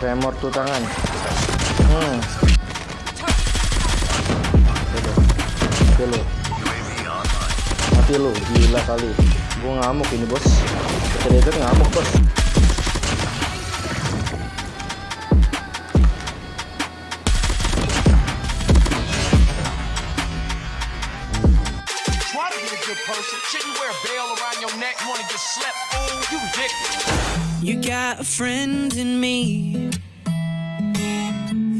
Tremor tuh tangan. Hmm. Mati lu. Mati lu, gila kali. Gua ngamuk ini, Bos. Predator ngamuk, Bos. Try to be a good person. Shouldn't wear a bell around your neck. Wanna get slept? Fool, you ridiculous. You got a friend in me.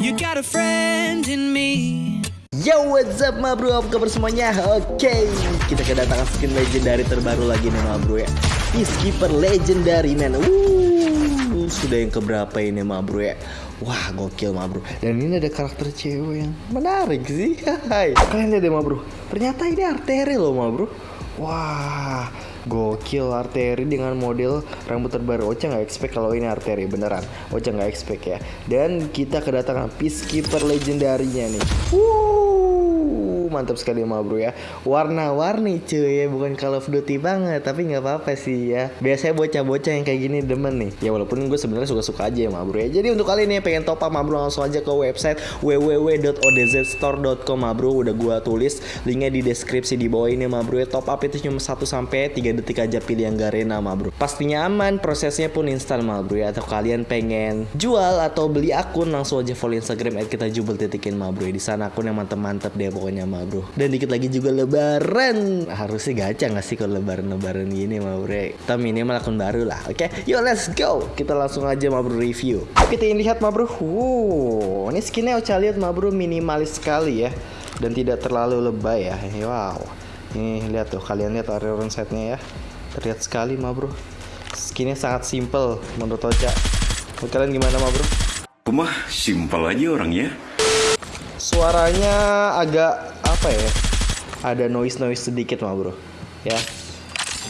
You got a friend in me. Yo, what's up ma bro? Apa kabar semuanya? Oke, kita kedatangan skin legendary terbaru lagi nih ma bro ya Peacekeeper legendary man Wuh, Sudah yang keberapa ini ma bro ya Wah, gokil ma bro Dan ini ada karakter cewek yang menarik sih Hai. Kalian lihat deh ma bro Ternyata ini arteri loh ma bro Wah, gokil arteri dengan model rambut terbaru. Ocha nggak expect kalau ini arteri beneran. Ocha nggak expect ya. Dan kita kedatangan peacekeeper legendarinya nih. Wuh, mantap sekali ma bro ya. Warna-warni cuy ya, bukan Call of Duty banget, tapi nggak apa-apa sih ya. Biasanya bocah-bocah yang kayak gini demen nih. Ya walaupun gue sebenarnya suka-suka aja ya ma bro ya. Jadi untuk kalian yang pengen top up ma bro langsung aja ke website www.odzstore.com bro. Udah gua tulis linknya di deskripsi di bawah ini ma bro ya. Top up itu cuma 1 sampai 3 detik aja pilih yang garena bro. Pastinya aman, prosesnya pun instan bro ya. Atau kalian pengen jual atau beli akun langsung aja follow Instagram at kita jubel titikin bro ya. Di sana akun yang mantep-mantep deh pokoknya ma bro. Dan dikit lagi juga lebaran. Harusnya gacha nggak sih kalau lebaran-lebaran gini ma bro ya. Kita minimal akun baru lah. Oke, yuk let's go. Kita langsung aja ma bro review. Kita ingin lihat ma bro. Wow, ini skinnya Ocha lihat ma bro minimalis sekali ya. Dan tidak terlalu lebay ya. Wow. Nih lihat tuh kalian lihat Iron setnya ya. Terlihat sekali ma bro. Skinnya sangat simple menurut Ocha. Menurut kalian gimana ma bro? Simpel aja orangnya. Suaranya agak apa ya? Ada noise noise sedikit ma bro. Ya.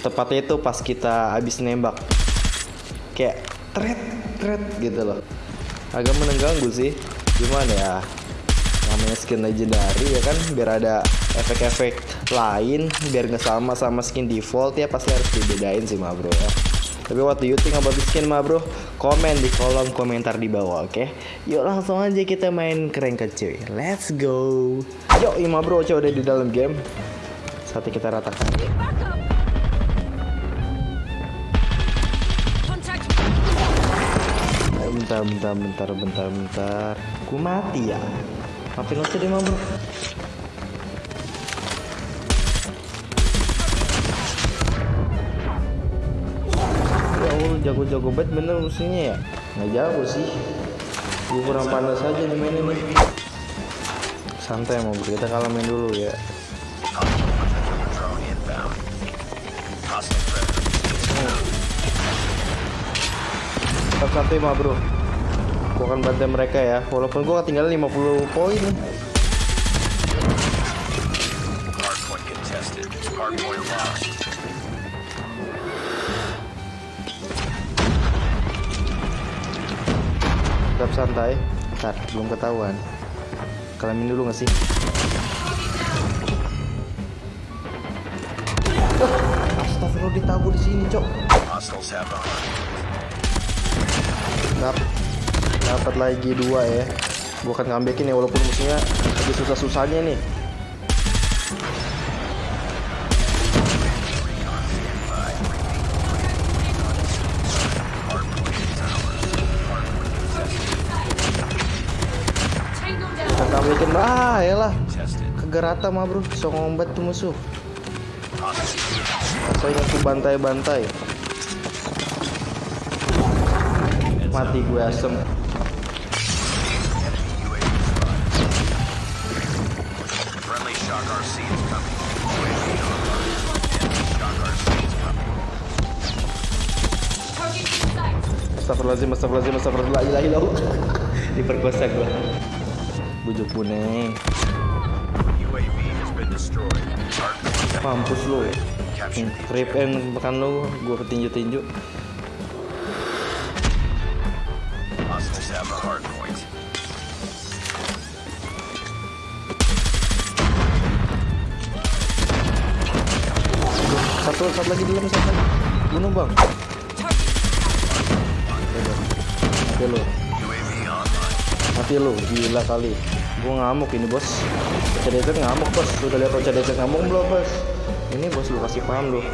Tepatnya itu pas kita habis nembak. Kayak tret tret gitu loh. Agak mengganggu sih. Gimana ya? namanya skin legendary ya kan biar ada efek-efek lain biar nggak sama sama skin default ya pasti harus dibedain sih ma bro ya tapi what do you think about the skin ma bro komen di kolom komentar di bawah oke? Yuk langsung aja kita main keren cuy let's go. Yuk ma bro coba udah di dalam game. Saatnya kita ratakan. Bentar bentar bentar bentar bentar. Gue mati ya. Maafin aja deh mah bro jago-jago banget bener musuhnya ya? Nggak jago sih. Gue kurang panas aja nih mainnya nih Santai mau kita kalah main dulu ya. Tetap santai mah bro. Gue akan bantai mereka ya. Walaupun gue ketinggalan 50 poin Tetap santai. Ntar belum ketahuan. Kalamin dulu gak sih? Ah, Astagfirullah ditabur di sini cok. Dap- dapat lagi dua ya. Gua akan ngambekin ya walaupun musuhnya lagi susah-susahnya nih ngambekin ah ya lah kegerata mah bro. Songong banget tuh musuh. Saya aku bantai-bantai. Mati gue asem. Coming. Shock RC is coming. Astagfirullahaladzim, astagfirullahaladzim, Bujuk buneng. Hardpoint Mampus lu. Hmm, Rip and makan lu, gue point. Satu, satu lagi dulu, satu lagi. Bunuh bang. Oke lu. Mati lu gila kali. Gua ngamuk ini bos. Desert ngamuk bos. Lu udah lihat Desert ngamuk belum bos? Ini bos lu kasih paham lu.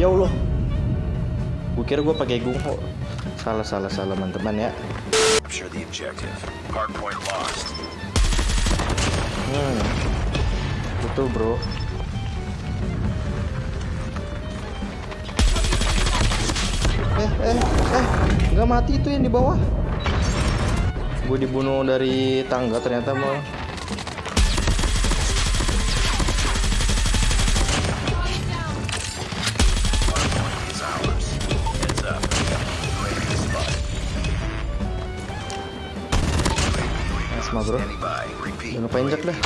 Ya Allah. Gua kira gua pakai gungho. Salah salah salah teman-teman ya. Hmm. Betul bro eh eh eh nggak mati itu yang di bawah. Gue dibunuh dari tangga ternyata mau bro. Jangan lupa injek dah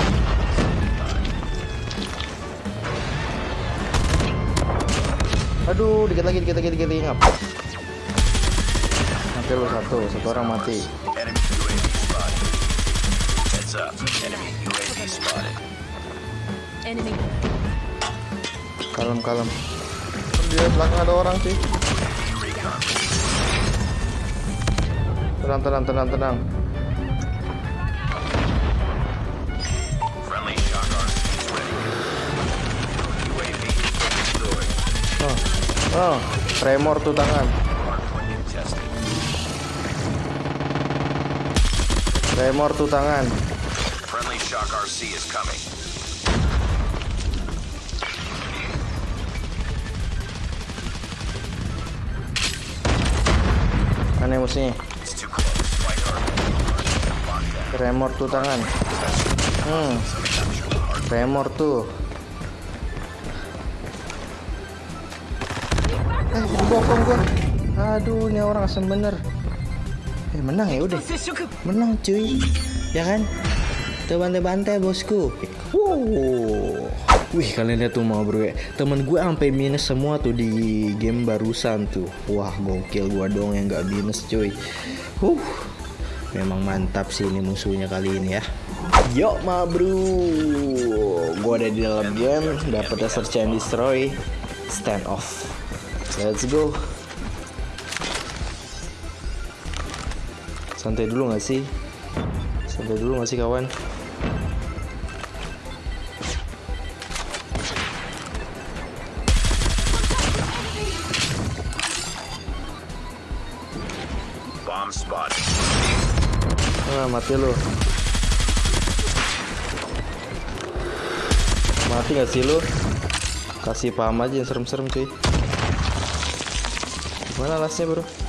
aduh dikit lagi dikit lagi dikit lagi ngap mati lu satu. Satu orang mati. Kalem kalem di belakang ada orang sih tenang tenang tenang tenang. Oh oh. Tremor tuh tangan tremor tuh tangan. Friendly shock RC is coming. aneh musuhnya tremor tuh tangan. Hmm. Tremor tuh eh dibokong gua. Aduh ini orang asem bener eh menang ya udah. Menang cuy. Ya kan? Tuh bantai-bantai bosku. Wow. Wih kalian lihat tuh mau bro ya. Temen gue sampai minus semua tuh di game barusan tuh. Wah gokil gua dong yang gak minus cuy. Huh. Memang mantap sih ini musuhnya kali ini ya. Yuk ma bro. Gue ada di dalam game. Dapet search and destroy. Stand off. Let's go Santai dulu gak sih Santai dulu gak sih kawan. Ah, mati lu. Mati gak sih lu? Kasih paham aja yang serem-serem cuy. Mana lasnya bro?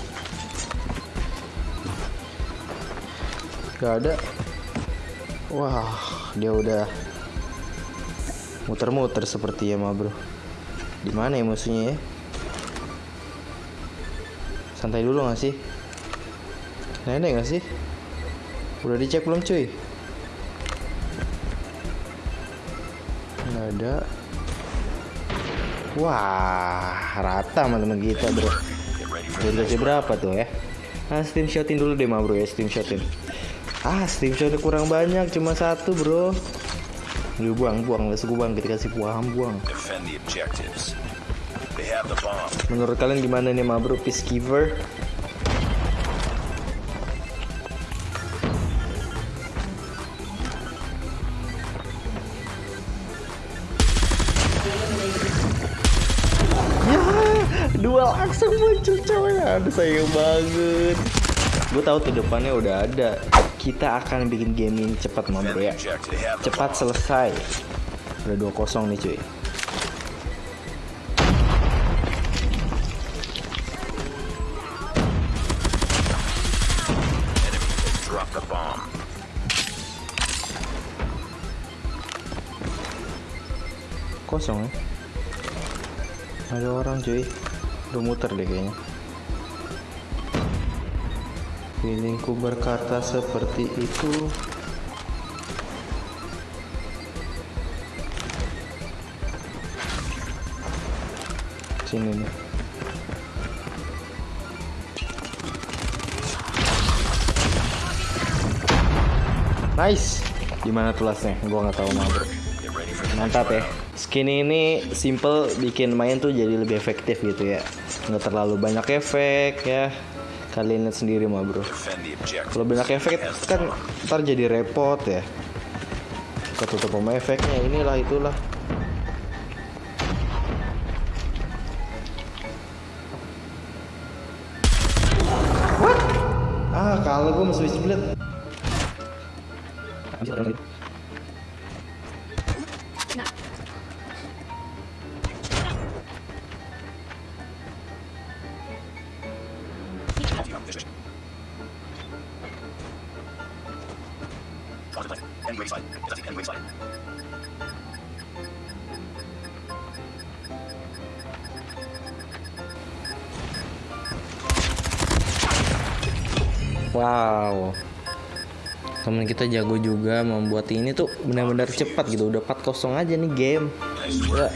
Gak ada. Wah, dia udah muter-muter seperti ya mah bro. Di mana ya musuhnya ya? Santai dulu gak sih? Nenek gak sih? Udah dicek belum cuy? Nggak ada. Wah, rata teman-teman kita bro. Udah berapa tuh ya? Ah, steam shotin dulu deh mah bro ya, steam shotin. Ah, steam shotnya kurang banyak, cuma satu bro. Lu buang, buang, let's go buang, kita kasih buang. bomb. Menurut kalian gimana nih mah bro, peacekeeper? Ya, dua langsung muncul coy. Aduh sayang banget. Gue tahu tuh depannya udah ada. Kita akan bikin game ini cepat mah bro ya. Cepat selesai. Udah 2-0 nih cuy. Kosong ya. Ada orang cuy. Udah muter deh kayaknya. Feelingku berkata seperti itu. Sini nih. Nice. Gimana tuh lasnya? Gua nggak tahu ready Mantap ya. Skin ini simple bikin main tuh jadi lebih efektif gitu ya. Nggak terlalu banyak efek ya. Kalian lihat sendiri mah bro. Kalau banyak efek kan ntar jadi repot ya. Ketutup sama efeknya inilah itulah. What? Ah, kalau gue masih split. Wow. Temen kita jago juga membuat ini tuh benar-benar cepat gitu. Udah 4-0 aja nih game. Destroy.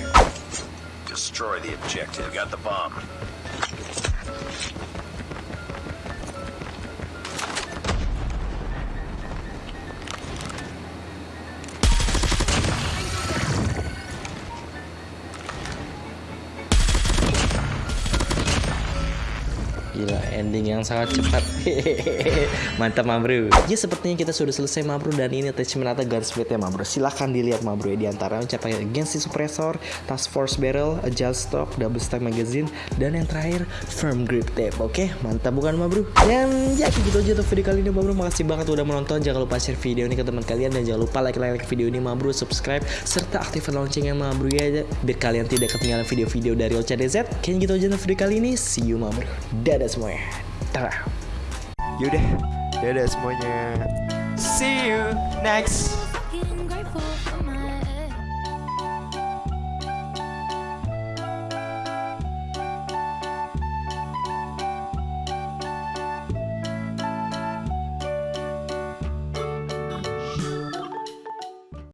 Ending yang sangat cepat. Mantap, ma bro. Ya, sepertinya kita sudah selesai, ma bro. Dan ini attachment atau gun splitnya, ma bro. Silahkan dilihat, ma bro. ya. Di antara ucapan Genshin Suppressor, Task Force Barrel, Agile Stock, Double Stack Magazine, dan yang terakhir, Firm Grip Tape. Oke, mantap bukan, ma bro? Dan ya, gitu aja untuk video kali ini, ma bro. Makasih banget udah menonton. Jangan lupa share video ini ke teman kalian. Dan jangan lupa like-like video ini, ma bro. Subscribe, serta aktifkan loncengnya, ma bro. Ya, biar kalian tidak ketinggalan video-video dari Ocha DZ. Kayaknya gitu aja untuk video kali ini. See you, ma bro. Dadah semuanya. Dadah. Yaudah, dadah semuanya. See you next